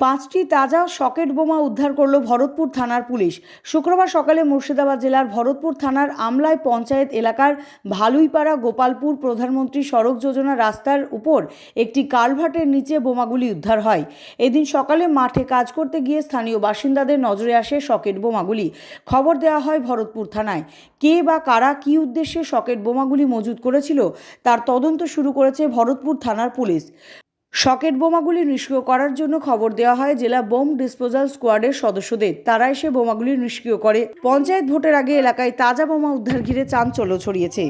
পাঁচটি তাজা সকেট বোমা উদ্ধার করল ভরতপুর থানার পুলিশ। শুক্রবার সকালে মুর্শিদাবাদ জেলার ভরতপুর থানার আমলায় পঞ্চায়েত এলাকার ভালুইপাড়া গোপালপুর প্রধানমন্ত্রী সড়ক যোজনা রাস্তার উপর একটি কালভার্টের নিচে বোমাগুলি উদ্ধার হয়। এদিন সকালে মাঠে কাজ করতে গিয়ে স্থানীয় বাসিন্দাদের নজরে আসে সকেট বোমাগুলি। খবর দেওয়া হয় ভরতপুর থানায়। কে বা কারা কী উদ্দেশ্যে সকেট বোমাগুলি মজুত করেছিল, তার তদন্ত শুরু করেছে ভরতপুর থানার পুলিশ। শকেট বোমাগুলি নিষ্ক্রিয় করার জন্য খবর দেওয়া হয় জেলা বোম ডিসপোজাল স্কোয়াডের সদস্যদের। তারা এসে বোমাগুলি নিষ্ক্রিয় করে। পঞ্চায়েত ভোটের আগে এলাকায় তাজা বোমা উদ্ধার ঘিরে চাঞ্চল্য ছড়িয়েছে।